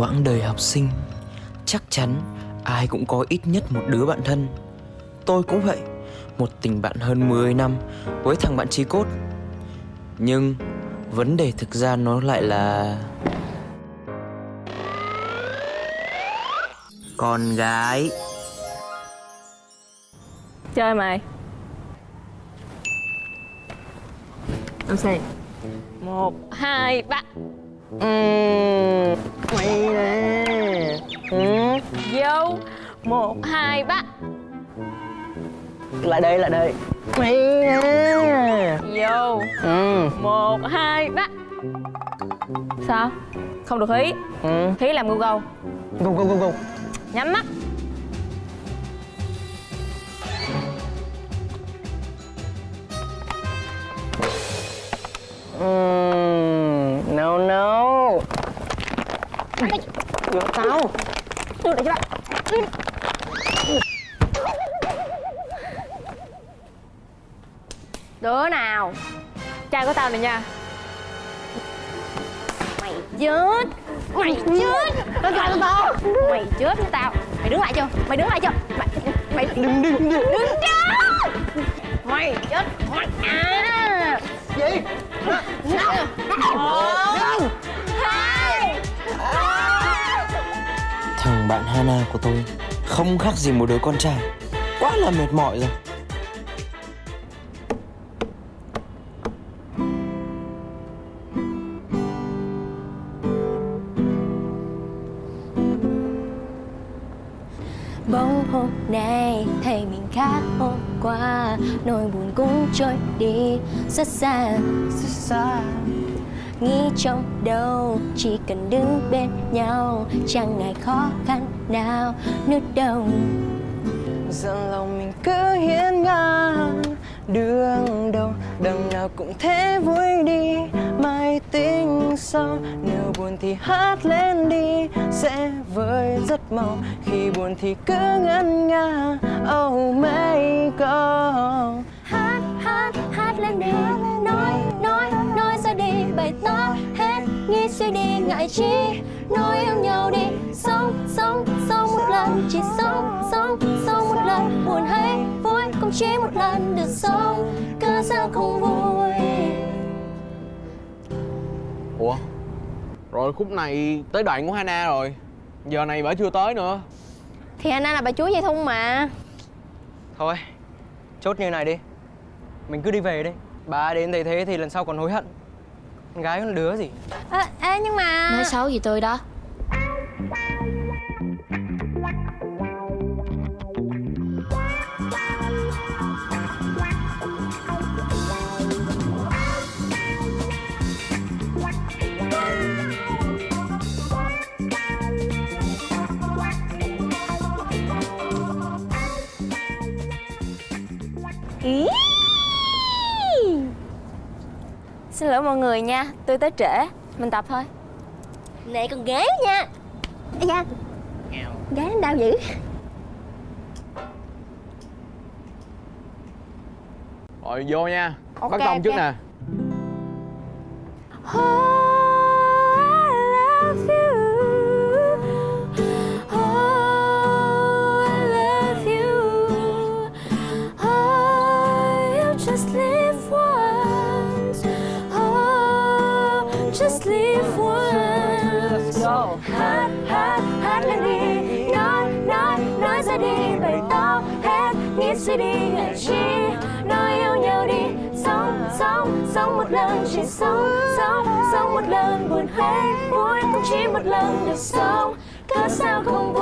quãng đời học sinh chắc chắn ai cũng có ít nhất một đứa bạn thân. Tôi cũng vậy một tình bạn hơn 10 năm với thằng bạn trí cốt. Nhưng vấn đề thực ra nó lại là con gái. Chơi mày. Làm sao Một, hai, ba uhm, Mày nè ừ. Vô. Một, hai, ba. Lại đây, lại đây. Mày nè Vô. Ừ. Một, hai, ba. Sao? Không được hí. Ừ. Hí làm Google. Go, go, go, go Nhắm mắt. Mm, no no Được tao Đưa lại cho bạn. Đứa nào? Trai của tao này nha. Mày chết. Mày chết. Nó của tao. Mày chết với tao. Mày đứng lại chưa? Mày đứng lại chưa? Mày, mày Đừng, đừng, đừng. Đứng chết Mày chết. Mày à. Gì? Một Hai Thằng bạn Hana của tôi không khác gì một đứa con trai. Quá là mệt mỏi rồi. Bóng hôm nay thấy mình khác hôm qua. Nỗi buồn cũng trôi đi rất xa Rất xa. Nghĩ trong đầu chỉ cần đứng bên nhau, Chẳng ngại khó khăn nào nước đồng Dần lòng mình cứ hiên ngang, Đường đâu, đằng nào cũng thế vui đi. Mai tính sau, Nếu buồn thì hát lên đi, Sẽ vơi rất mau. Khi buồn thì cứ ngân nga Oh mấy god Hát hát hát lên đi. Nói nói nói ra đi bày tỏ hết Nghĩ suy đi, ngại chi. Nói yêu nhau đi, Sống sống sống một lần. Chỉ sống sống sống một lần. Buồn hay vui cũng chỉ một lần được sống. Cớ sao không vui. Rồi khúc này tới đoạn của Hana rồi. Giờ này bà chưa tới nữa. Thì anh là bà chúa dây thun mà. Thôi Chốt như này đi. Mình cứ đi về đi. Bà đến thấy thế thì lần sau còn hối hận. Con gái con đứa gì? À, Ê nhưng mà Nói xấu gì tôi đó lỗi mọi người nha, tôi tới trễ. Mình tập thôi. Này con gái nha. Ây da. Gái nó đau dữ. Rồi vô nha. Ok, Bắt công trước ok. nè lần vui cũng chỉ một lần được sống. Cớ sao không vui?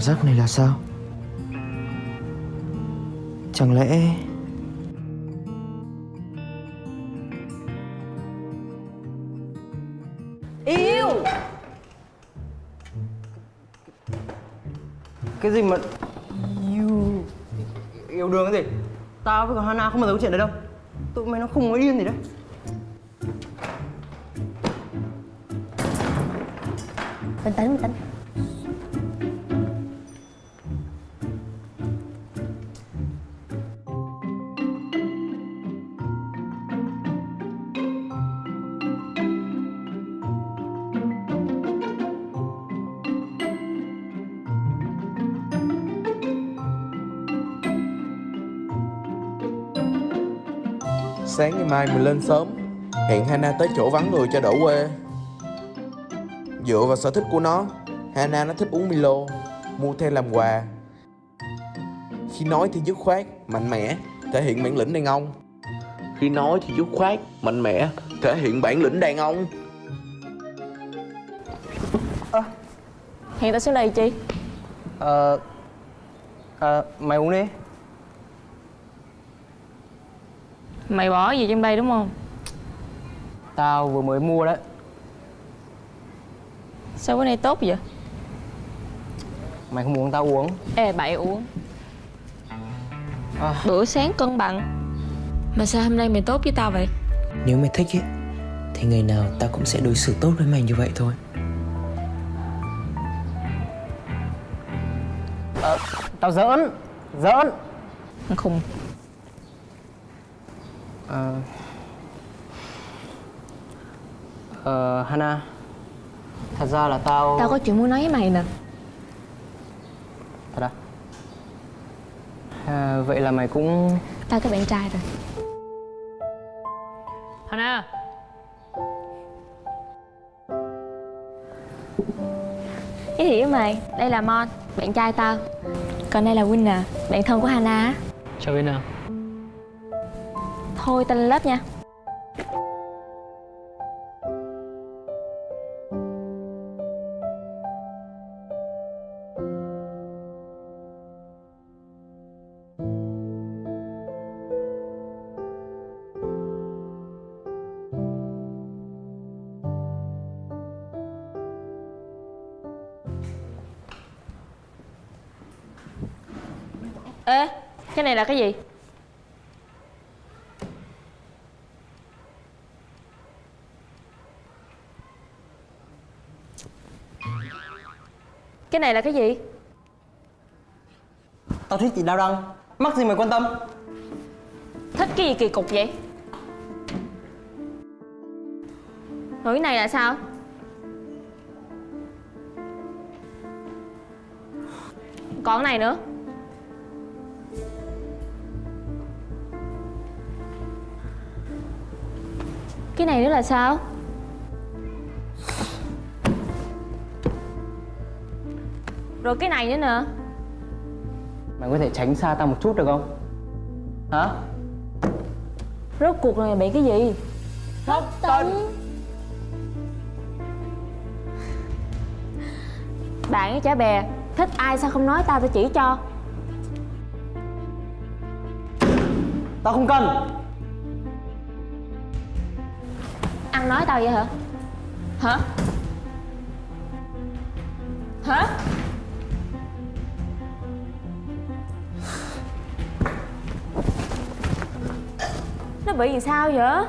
Cảm giác này là sao? Chẳng lẽ Yêu! Cái gì mà Yêu! Yêu đương cái gì? Tao với cả Hana không bao giờ có chuyện đấy đâu. Tụi mày nó không có điên gì đấy. Bình tĩnh, bình tĩnh Sáng ngày mai mình lên sớm. Hẹn Hana tới chỗ vắng người cho đỡ quê. Dựa vào sở thích của nó Hana nó thích uống Milo Mua theo làm quà. Khi nói thì dứt khoát, mạnh mẽ Thể hiện bản lĩnh đàn ông. Khi nói thì dứt khoát, mạnh mẽ Thể hiện bản lĩnh đàn ông. Hẹn tao xuống đây chi? Ờ. Ờ Mày uống đi Mày bỏ gì trong đây đúng không? Tao vừa mới mua đấy Sao bữa nay tốt vậy? Mày không uống tao uống Ê, bậy uống À. Bữa sáng cân bằng Mà sao hôm nay mày tốt với tao vậy? Nếu mày thích ấy Thì ngày nào tao cũng sẽ đối xử tốt với mày như vậy thôi Tao giỡn Giỡn khùng Ờ. Ờ Hana. Thật ra là tao Tao có chuyện muốn nói với mày nè. Thật à? à Vậy là mày cũng Tao có bạn trai rồi. Hana. Giới thiệu với mày, đây là Mon, bạn trai tao. Còn đây là Winner, bạn thân của Hana Chào nào Thôi tên lớp nha Ê, cái này là cái gì? Cái này là cái gì? Tao thích chị Đao Đăng Mắc gì mày quan tâm Thích cái gì kỳ cục vậy? Rồi cái này là sao? Còn cái này nữa Cái này nữa là sao? Rồi cái này nữa nè Mày có thể tránh xa tao một chút được không Hả Rốt cuộc là mày bị cái gì? Thất tình Bạn với chả bè Thích ai sao không nói tao tao chỉ cho Tao không cần Ăn nói tao vậy hả? Hả? Hả? Bị làm sao vậy?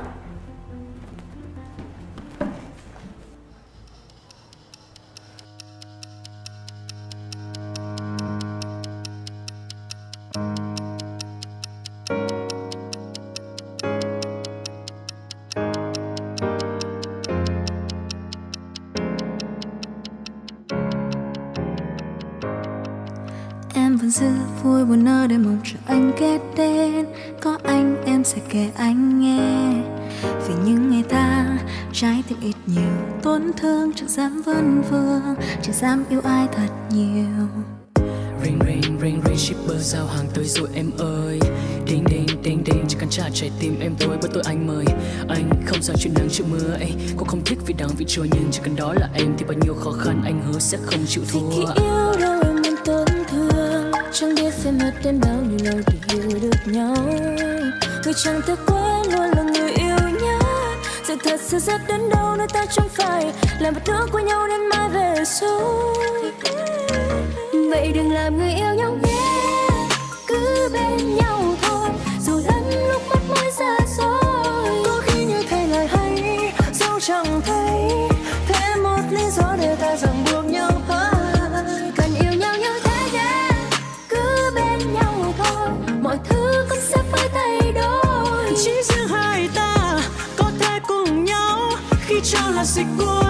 Em vẫn giữ vui buồn nơi để mong chờ anh kết đến Có anh em sẽ kể anh nghe. Vì những ngày tháng trái tim ít nhiều Tổn thương chẳng dám vấn vương Chẳng dám yêu ai thật nhiều. Ring ring ring ring shipper giao hàng tới rồi em ơi. Ding ding ding ding chỉ cần trả trái tim em thôi bởi tôi anh mời. Anh không sao chuyện nắng chịu mưa ấy Cô không thích vì đáng vì trôi nhưng chỉ cần đó là em Thì bao nhiêu khó khăn anh hứa sẽ không chịu Vì khi thua yêu đâu em muốn tôi chẳng biết phải mất đến bao nhiêu lâu để hiểu được nhau người chẳng thể quên luôn là người yêu nhất sự thật sẽ rất đến đâu, nơi ta chẳng phải là một đứa của nhau đến mai về sau vậy đừng làm người yêu nhau nhé. Cứ bên nhau. Khi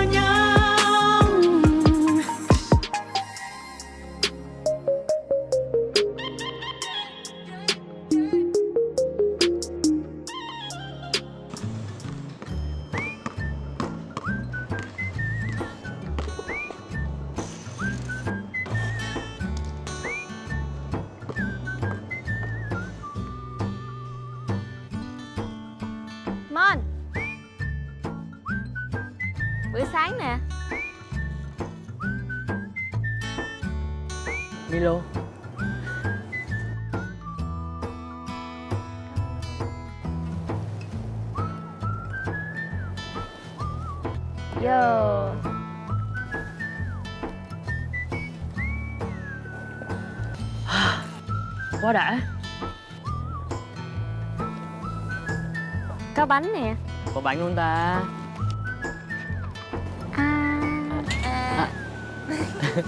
Milo. Yo. Quá đã. Có bánh nè. Có bánh luôn ta. À. À.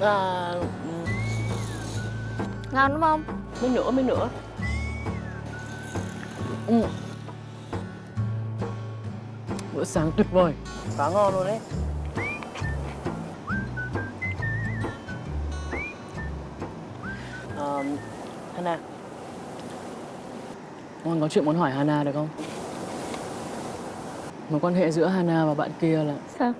À, Ngon đúng không? Mấy nữa mấy nữa ừ. Bữa sáng tuyệt vời Quá ngon luôn đấy à, Hana Con có chuyện muốn hỏi Hana được không? Mối quan hệ giữa Hana và bạn kia là Sao?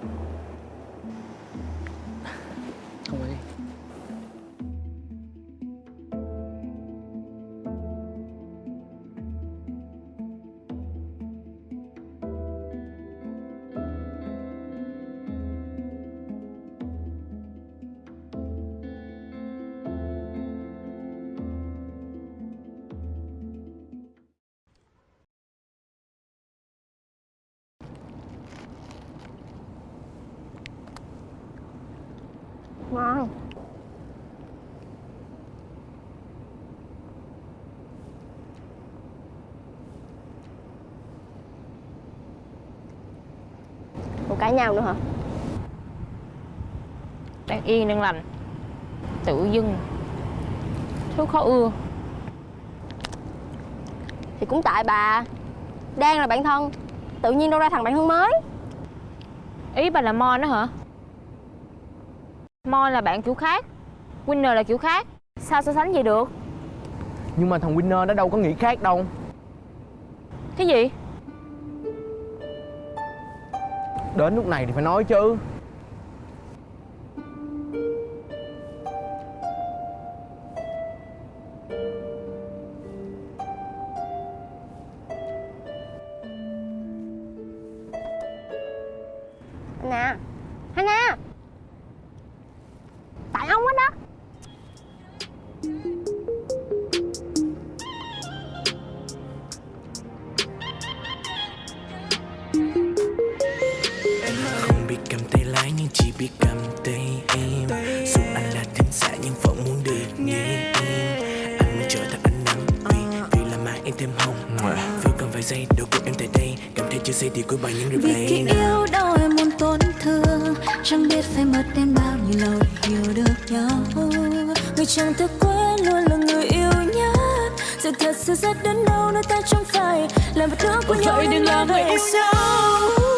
Ngon Còn cãi nhau nữa hả? Đang yên đang lành. Tự dưng. Thứ khó ưa. Thì cũng tại bà Đang là bạn thân Tự nhiên đâu ra thằng bạn thân mới. Ý bà là Mon đó hả? Mon là bạn kiểu khác Winner là kiểu khác Sao so sánh vậy được? Nhưng mà thằng Winner nó đâu có nghĩ khác đâu Cái gì? Đến lúc này thì phải nói chứ tay em. Dù anh là thính giả nhưng vẫn muốn được nghe em. Anh muốn trở thành ánh nắng vì vì là mai em thêm hồng. Vừa cần vài giây đâu cùng em tại đây. Cảm thấy chưa say thì cuối bài những vì khi replay yêu đâu em muốn tổn thương chẳng biết phải mất đến bao nhiêu lâu hiểu được nhau. Người chẳng thể quên luôn là người yêu nhất. Sự thật sẽ rất đến đâu nơi ta chẳng phải là một đứa của nhau vậy đừng làm vậy sao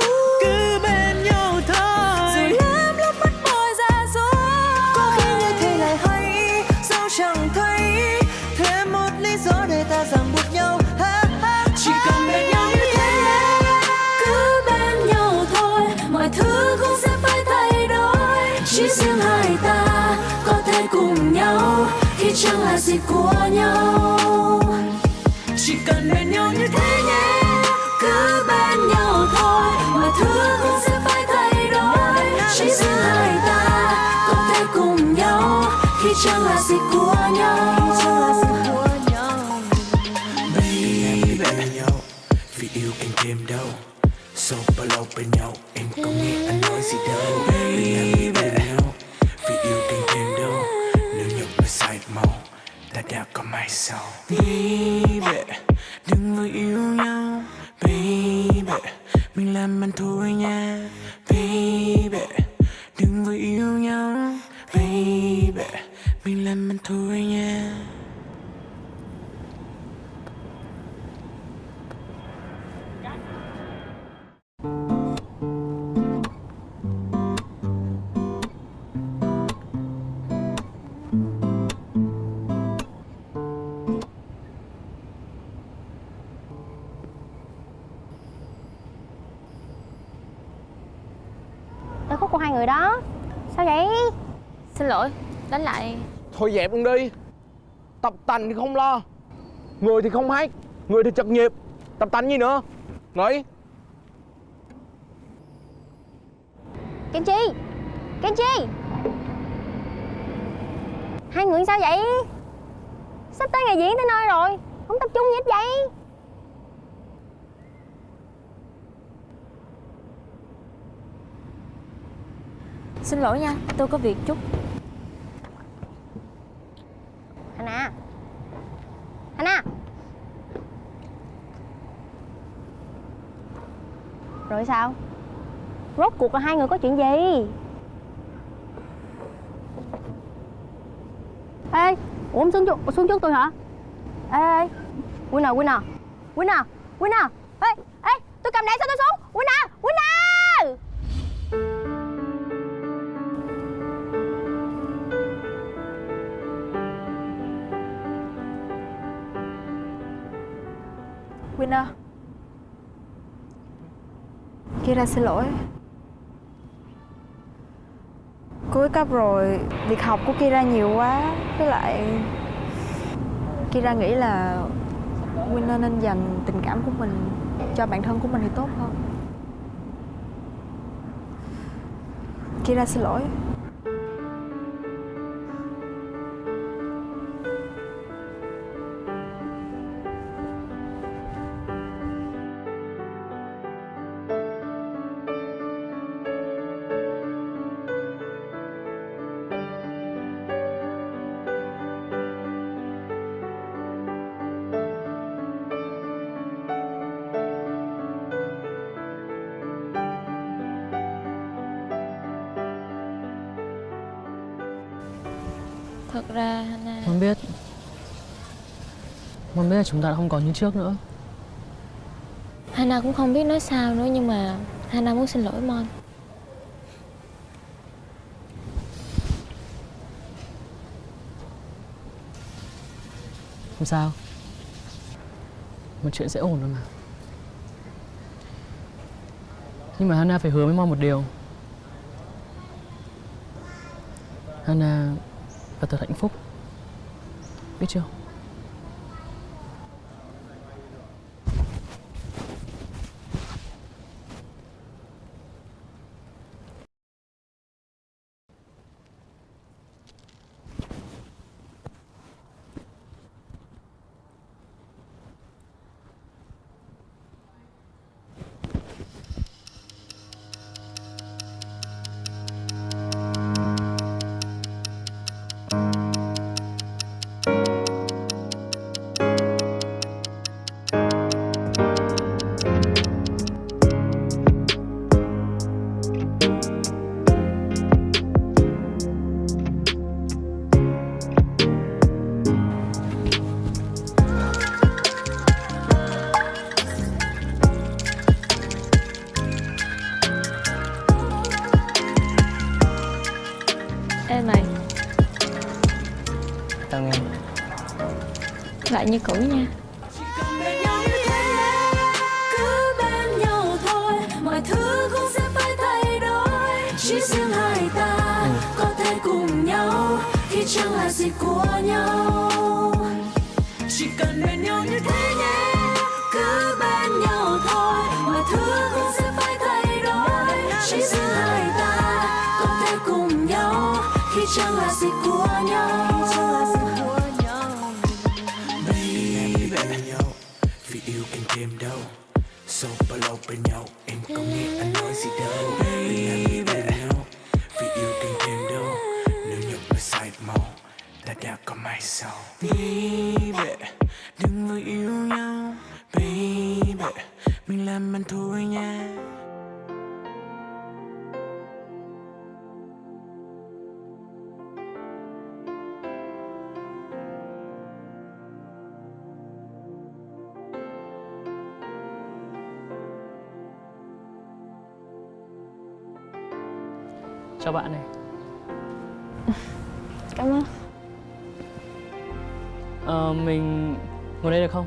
cùng nhau khi chẳng là gì của nhau. Chỉ cần bên nhau như thế nhé, cứ bên nhau thôi mọi thứ cũng sẽ phải thay đổi. Chỉ riêng hai ta có thể cùng nhau khi chẳng là gì của nhau. Baby, Vì yêu anh thêm đâu? Sau bao lâu bên nhau, Em có nghe anh nói gì đâu? Baby Ta đã có mai sau Baby, Đừng vội yêu nhau. Baby, Mình làm ăn thua Thôi dẹp luôn đi. Tập tành thì không lo. Người thì không hát Người thì chật nhịp. Tập tành gì nữa? Nghĩ Kim Chi Kim Chi. Hai người sao vậy? Sắp tới ngày diễn tới nơi rồi Không tập trung gì hết vậy. Xin lỗi nha Tôi có việc chút Hana. Hana. Rồi sao? Rốt cuộc là hai người có chuyện gì? Ê Ủa ông xuống, trước, xuống trước tôi hả? Ê ê Winner Winner. Winner Winner. Ê ê Tôi cầm đèn sao tôi xuống? Winner Winner. Winner Kira xin lỗi. Cuối cấp rồi, Việc học của Kira nhiều quá, Với lại Kira nghĩ là Winner nên dành tình cảm của mình Cho bản thân của mình thì tốt hơn. Kira xin lỗi. Mon biết là chúng ta đã không còn như trước nữa. Hana cũng không biết nói sao nữa Nhưng mà Hana muốn xin lỗi Mon. Không sao. Một chuyện sẽ ổn rồi mà. Nhưng mà Hana phải hứa với Mon một điều. Hana phải thật hạnh phúc. Biết chưa? Ê mày. Tao nghe. Lại như cũ nha. Cứ bên nhau thôi mọi thứ cũng sẽ phải thay đổi chỉ riêng hai ta có thể cùng nhau khi chẳng là gì của nhau chỉ cần bên nhau như thế nhé cứ bên nhau thôi mọi thứ cũng chẳng là gì của nhau. Baby Vì yêu càng thêm đâu? Sau bao lâu bên nhau, Em có nghe anh nói gì đâu. Baby nhau. Vì yêu càng thêm đâu? Nếu nhục là sai màu Ta đã có mai sau. Baby, Đừng vội yêu nhau. Baby, Mình làm ăn thôi nha. Chào bạn này Cảm ơn Ờ, mình ngồi đây được không?